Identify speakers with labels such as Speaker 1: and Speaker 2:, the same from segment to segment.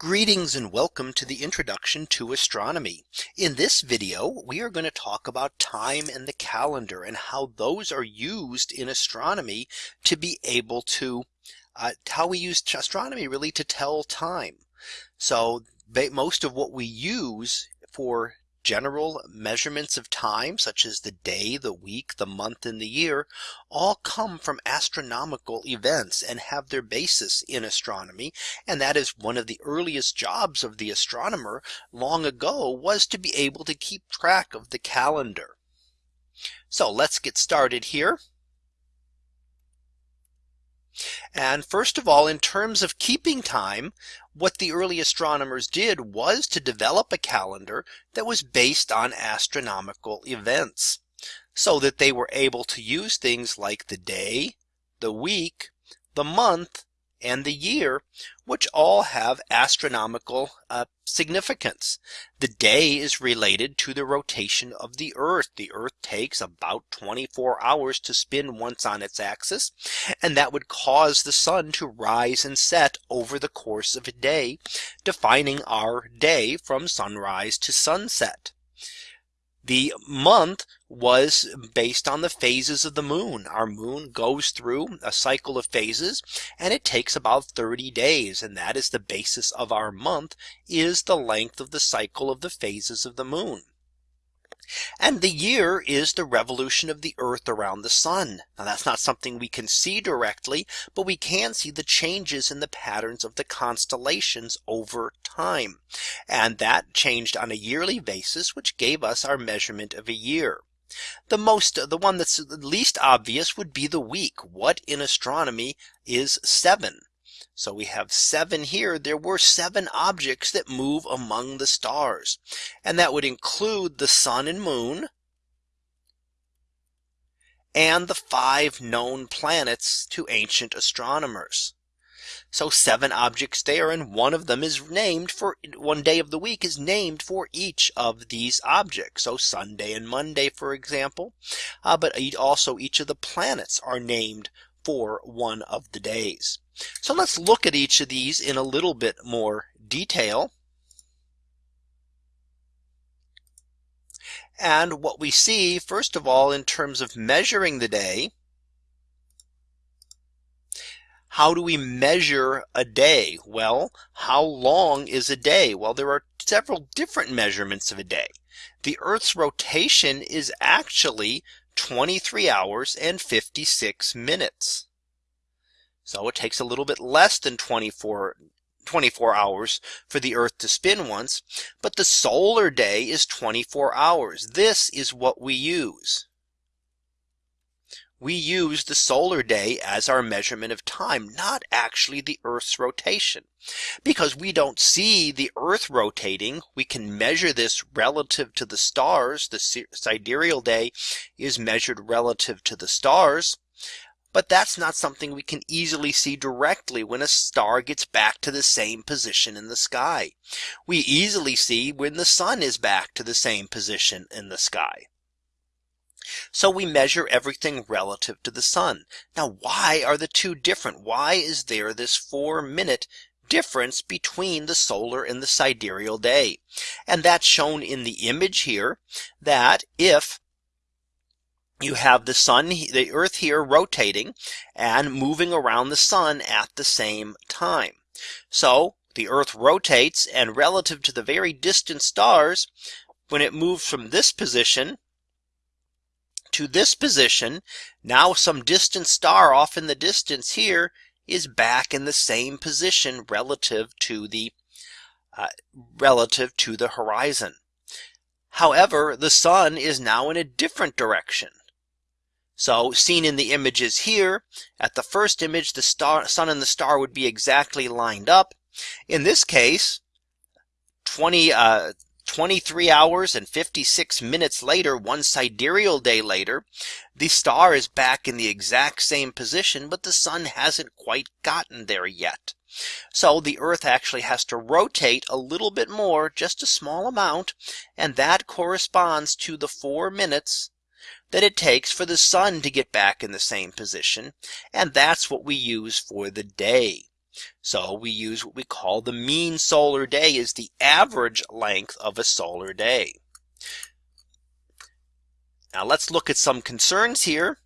Speaker 1: Greetings and welcome to the introduction to astronomy. In this video, we are going to talk about time and the calendar and how those are used in astronomy to be able to uh, how we use astronomy really to tell time. So most of what we use for general measurements of time such as the day, the week, the month and the year all come from astronomical events and have their basis in astronomy. And that is one of the earliest jobs of the astronomer long ago was to be able to keep track of the calendar. So let's get started here. And first of all, in terms of keeping time, what the early astronomers did was to develop a calendar that was based on astronomical events so that they were able to use things like the day, the week, the month, and the year, which all have astronomical uh, significance. The day is related to the rotation of the Earth. The Earth takes about 24 hours to spin once on its axis. And that would cause the sun to rise and set over the course of a day, defining our day from sunrise to sunset. The month was based on the phases of the moon. Our moon goes through a cycle of phases and it takes about 30 days. And that is the basis of our month is the length of the cycle of the phases of the moon. And the year is the revolution of the earth around the sun. Now that's not something we can see directly, but we can see the changes in the patterns of the constellations over time. And that changed on a yearly basis, which gave us our measurement of a year. The most the one that's least obvious would be the week. What in astronomy is seven? So we have seven here. There were seven objects that move among the stars. And that would include the sun and moon. And the five known planets to ancient astronomers. So seven objects there and one of them is named for one day of the week is named for each of these objects. So Sunday and Monday, for example, uh, but also each of the planets are named for one of the days. So let's look at each of these in a little bit more detail. And what we see first of all in terms of measuring the day. How do we measure a day? Well, how long is a day? Well, there are several different measurements of a day. The Earth's rotation is actually 23 hours and 56 minutes. So it takes a little bit less than 24 24 hours for the Earth to spin once. But the solar day is 24 hours. This is what we use. We use the solar day as our measurement of time, not actually the Earth's rotation. Because we don't see the Earth rotating, we can measure this relative to the stars. The sidereal day is measured relative to the stars. But that's not something we can easily see directly when a star gets back to the same position in the sky. We easily see when the sun is back to the same position in the sky. So we measure everything relative to the sun. Now, why are the two different? Why is there this four minute difference between the solar and the sidereal day? And that's shown in the image here that if you have the sun, the earth here rotating and moving around the sun at the same time. So the earth rotates and relative to the very distant stars, when it moves from this position to this position, now some distant star off in the distance here is back in the same position relative to the uh, relative to the horizon. However, the sun is now in a different direction. So seen in the images here at the first image, the star sun and the star would be exactly lined up. In this case, 20, uh, 23 hours and 56 minutes later, one sidereal day later, the star is back in the exact same position, but the sun hasn't quite gotten there yet. So the Earth actually has to rotate a little bit more, just a small amount, and that corresponds to the four minutes that it takes for the sun to get back in the same position. And that's what we use for the day. So we use what we call the mean solar day is the average length of a solar day. Now let's look at some concerns here.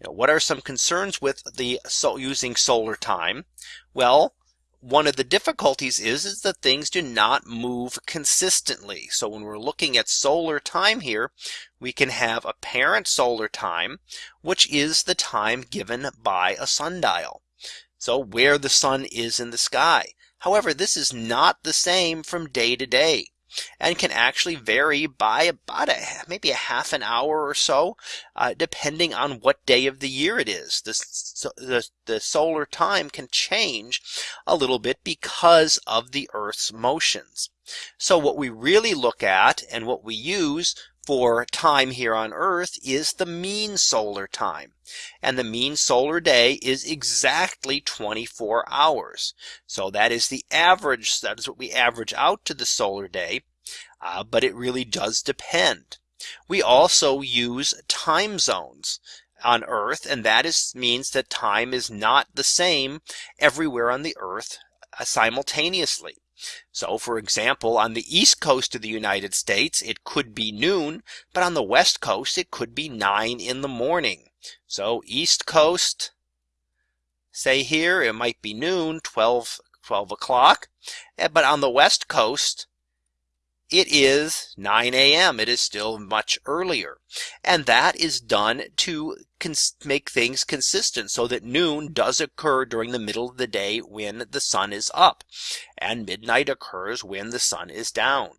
Speaker 1: You know, what are some concerns with the so using solar time? Well, one of the difficulties is, is that things do not move consistently. So when we're looking at solar time here, we can have apparent solar time, which is the time given by a sundial. So where the sun is in the sky. However, this is not the same from day to day and can actually vary by about a, maybe a half an hour or so, uh, depending on what day of the year it is. The, the, the solar time can change a little bit because of the Earth's motions. So what we really look at and what we use for time here on Earth is the mean solar time. And the mean solar day is exactly 24 hours. So that is the average. That is what we average out to the solar day. Uh, but it really does depend. We also use time zones on Earth, and that is means that time is not the same everywhere on the Earth uh, simultaneously. So for example, on the east coast of the United States, it could be noon, but on the west coast, it could be nine in the morning. So east coast, say here, it might be noon, 12, 12 o'clock. Eh, but on the west coast, it is 9 a.m. It is still much earlier. And that is done to make things consistent so that noon does occur during the middle of the day when the sun is up and midnight occurs when the sun is down.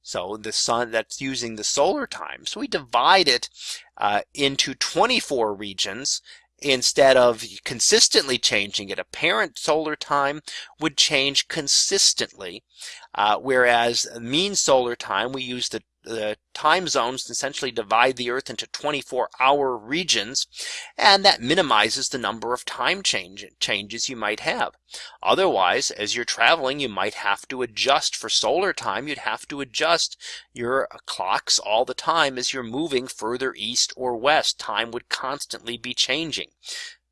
Speaker 1: So the sun that's using the solar time. So we divide it uh, into 24 regions instead of consistently changing it. Apparent solar time would change consistently, uh, whereas mean solar time, we use the the time zones essentially divide the Earth into 24 hour regions, and that minimizes the number of time change, changes you might have. Otherwise, as you're traveling, you might have to adjust for solar time. You'd have to adjust your clocks all the time as you're moving further east or west. Time would constantly be changing.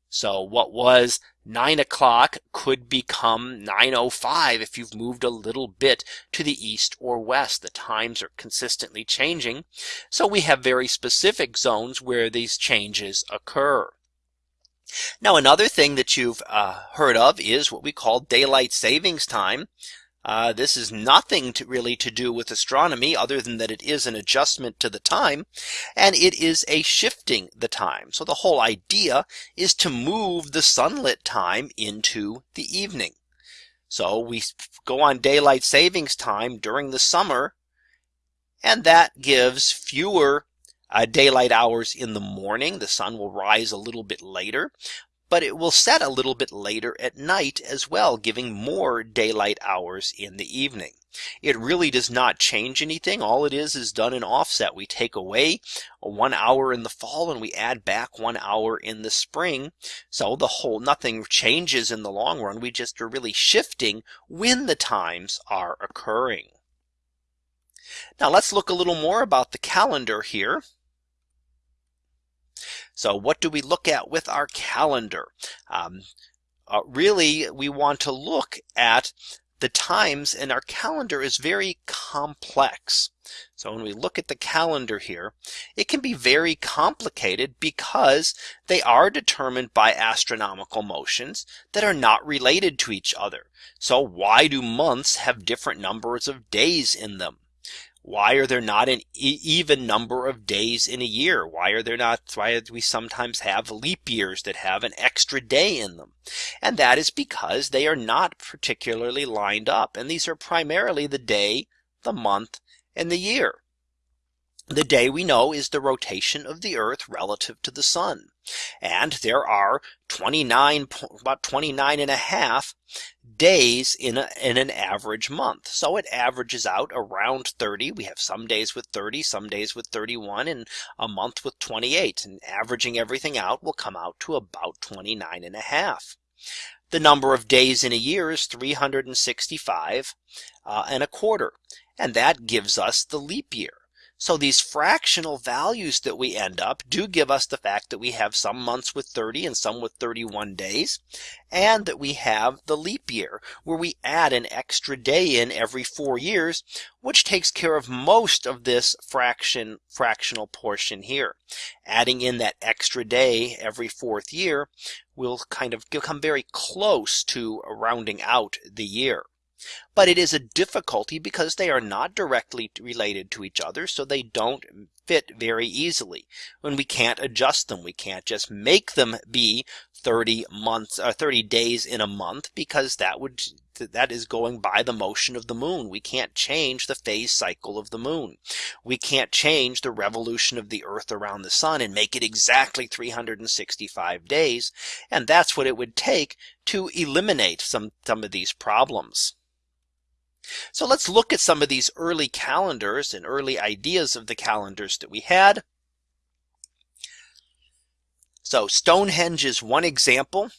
Speaker 1: So what was 9 o'clock could become 9.05 if you've moved a little bit to the east or west. The times are consistently changing. So we have very specific zones where these changes occur. Now another thing that you've uh, heard of is what we call daylight savings time. Uh, this is nothing to really to do with astronomy other than that it is an adjustment to the time and it is a shifting the time. So the whole idea is to move the sunlit time into the evening. So we go on daylight savings time during the summer and that gives fewer uh, daylight hours in the morning. The sun will rise a little bit later, but it will set a little bit later at night as well, giving more daylight hours in the evening. It really does not change anything. All it is is done in offset. We take away one hour in the fall and we add back one hour in the spring. So the whole nothing changes in the long run. We just are really shifting when the times are occurring. Now let's look a little more about the calendar here. So what do we look at with our calendar? Um, uh, really, we want to look at the times and our calendar is very complex. So when we look at the calendar here, it can be very complicated because they are determined by astronomical motions that are not related to each other. So why do months have different numbers of days in them? Why are there not an even number of days in a year? Why are there not? Why do we sometimes have leap years that have an extra day in them? And that is because they are not particularly lined up. And these are primarily the day, the month, and the year. The day we know is the rotation of the earth relative to the sun. And there are 29, about 29 and a half days in, a, in an average month. So it averages out around 30. We have some days with 30, some days with 31 and a month with 28 and averaging everything out will come out to about 29 and a half. The number of days in a year is 365 uh, and a quarter. And that gives us the leap year. So these fractional values that we end up do give us the fact that we have some months with 30 and some with 31 days. And that we have the leap year where we add an extra day in every four years, which takes care of most of this fraction fractional portion here. Adding in that extra day every fourth year will kind of come very close to rounding out the year. But it is a difficulty because they are not directly related to each other. So they don't fit very easily when we can't adjust them. We can't just make them be 30 months or uh, 30 days in a month because that would that is going by the motion of the moon. We can't change the phase cycle of the moon. We can't change the revolution of the earth around the sun and make it exactly 365 days. And that's what it would take to eliminate some some of these problems. So let's look at some of these early calendars and early ideas of the calendars that we had. So Stonehenge is one example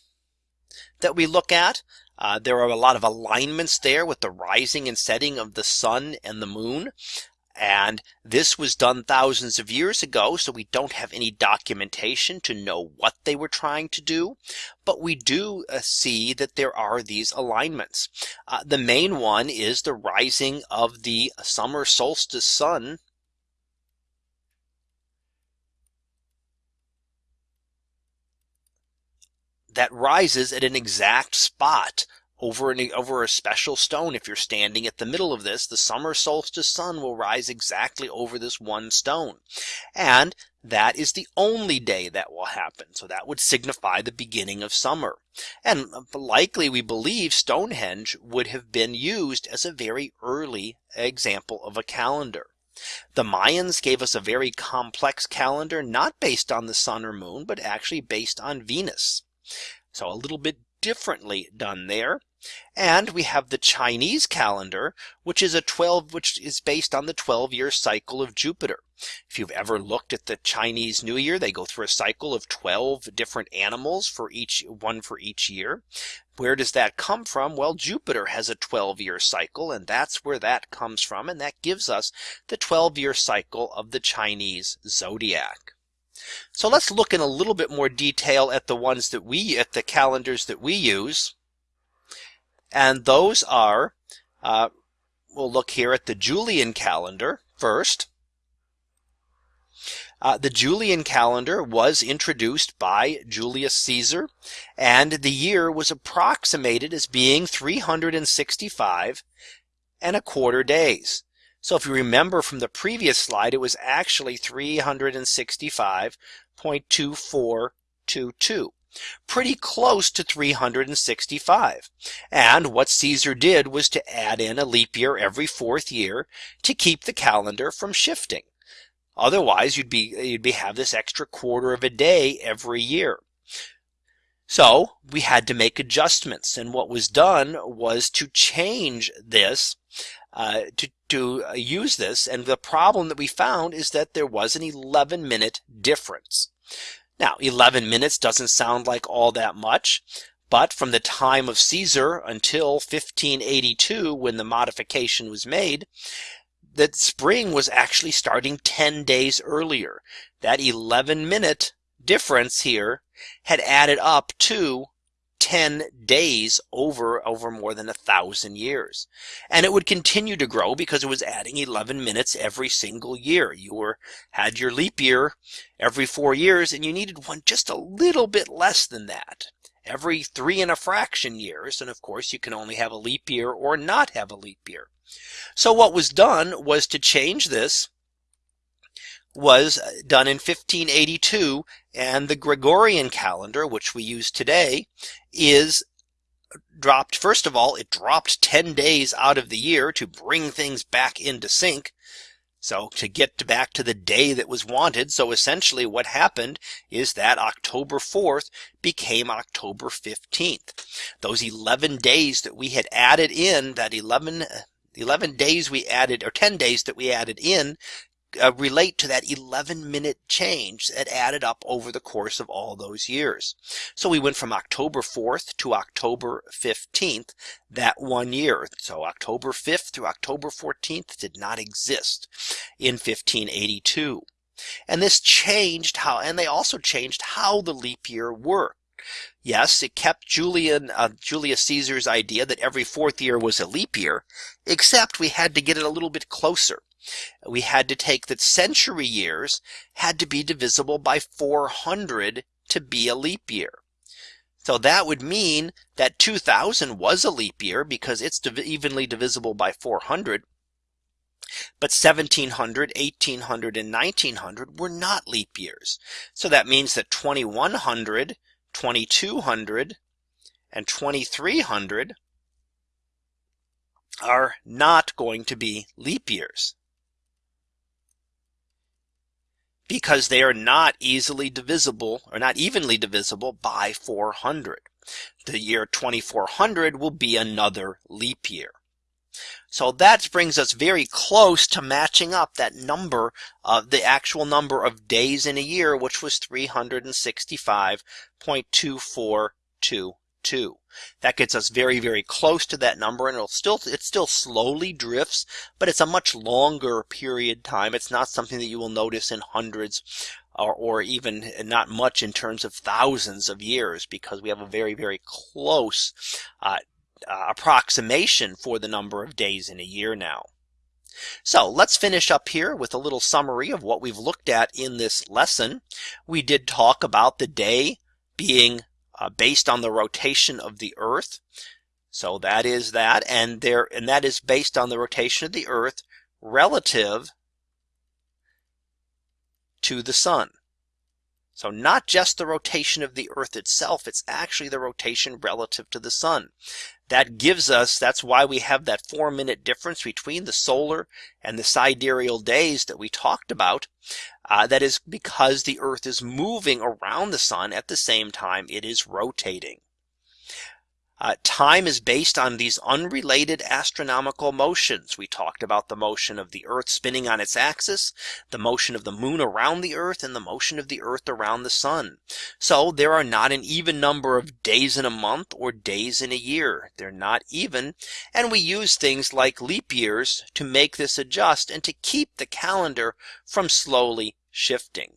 Speaker 1: that we look at. Uh, there are a lot of alignments there with the rising and setting of the sun and the moon. And this was done thousands of years ago. So we don't have any documentation to know what they were trying to do. But we do uh, see that there are these alignments. Uh, the main one is the rising of the summer solstice sun that rises at an exact spot over an, over a special stone. If you're standing at the middle of this, the summer solstice sun will rise exactly over this one stone. And that is the only day that will happen. So that would signify the beginning of summer. And uh, likely we believe Stonehenge would have been used as a very early example of a calendar. The Mayans gave us a very complex calendar, not based on the sun or moon, but actually based on Venus. So a little bit differently done there. And we have the Chinese calendar, which is a 12, which is based on the 12 year cycle of Jupiter. If you've ever looked at the Chinese New Year, they go through a cycle of 12 different animals for each one for each year. Where does that come from? Well, Jupiter has a 12 year cycle and that's where that comes from. And that gives us the 12 year cycle of the Chinese zodiac. So let's look in a little bit more detail at the ones that we at the calendars that we use. And those are, uh, we'll look here at the Julian calendar first. Uh, the Julian calendar was introduced by Julius Caesar and the year was approximated as being 365 and a quarter days. So if you remember from the previous slide, it was actually 365.2422 pretty close to 365. And what Caesar did was to add in a leap year every fourth year to keep the calendar from shifting. Otherwise, you'd be you'd be have this extra quarter of a day every year. So we had to make adjustments. And what was done was to change this uh, to, to uh, use this. And the problem that we found is that there was an 11 minute difference. Now 11 minutes doesn't sound like all that much. But from the time of Caesar until 1582, when the modification was made, that spring was actually starting 10 days earlier. That 11 minute difference here had added up to 10 days over over more than a thousand years. And it would continue to grow because it was adding 11 minutes every single year. You were had your leap year every four years and you needed one just a little bit less than that every three and a fraction years. And of course you can only have a leap year or not have a leap year. So what was done was to change this was uh, done in 1582 and the Gregorian calendar which we use today is uh, dropped first of all it dropped 10 days out of the year to bring things back into sync so to get back to the day that was wanted. So essentially what happened is that October 4th became October 15th. Those 11 days that we had added in that 11 uh, 11 days we added or 10 days that we added in uh, relate to that 11 minute change that added up over the course of all those years. So we went from October 4th to October 15th that one year. So October 5th through October 14th did not exist in 1582. And this changed how and they also changed how the leap year worked. Yes, it kept Julian uh, Julius Caesar's idea that every fourth year was a leap year, except we had to get it a little bit closer we had to take that century years had to be divisible by 400 to be a leap year. So that would mean that 2000 was a leap year because it's div evenly divisible by 400. But 1700, 1800, and 1900 were not leap years. So that means that 2100, 2200, and 2300 are not going to be leap years. Because they are not easily divisible or not evenly divisible by 400. The year 2400 will be another leap year. So that brings us very close to matching up that number of the actual number of days in a year, which was 365.242 two. That gets us very, very close to that number and it'll still, it still slowly drifts, but it's a much longer period time. It's not something that you will notice in hundreds or, or even not much in terms of thousands of years because we have a very, very close uh, uh, approximation for the number of days in a year now. So let's finish up here with a little summary of what we've looked at in this lesson. We did talk about the day being uh, based on the rotation of the Earth. So that is that, and there, and that is based on the rotation of the Earth relative to the Sun. So not just the rotation of the Earth itself, it's actually the rotation relative to the Sun. That gives us, that's why we have that four minute difference between the solar and the sidereal days that we talked about. Uh, that is because the Earth is moving around the sun at the same time it is rotating. Uh, time is based on these unrelated astronomical motions. We talked about the motion of the Earth spinning on its axis, the motion of the moon around the Earth, and the motion of the Earth around the sun. So there are not an even number of days in a month or days in a year. They're not even. And we use things like leap years to make this adjust and to keep the calendar from slowly shifting.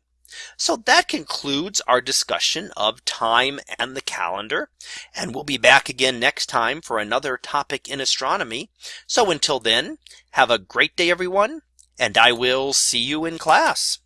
Speaker 1: So that concludes our discussion of time and the calendar. And we'll be back again next time for another topic in astronomy. So until then, have a great day, everyone, and I will see you in class.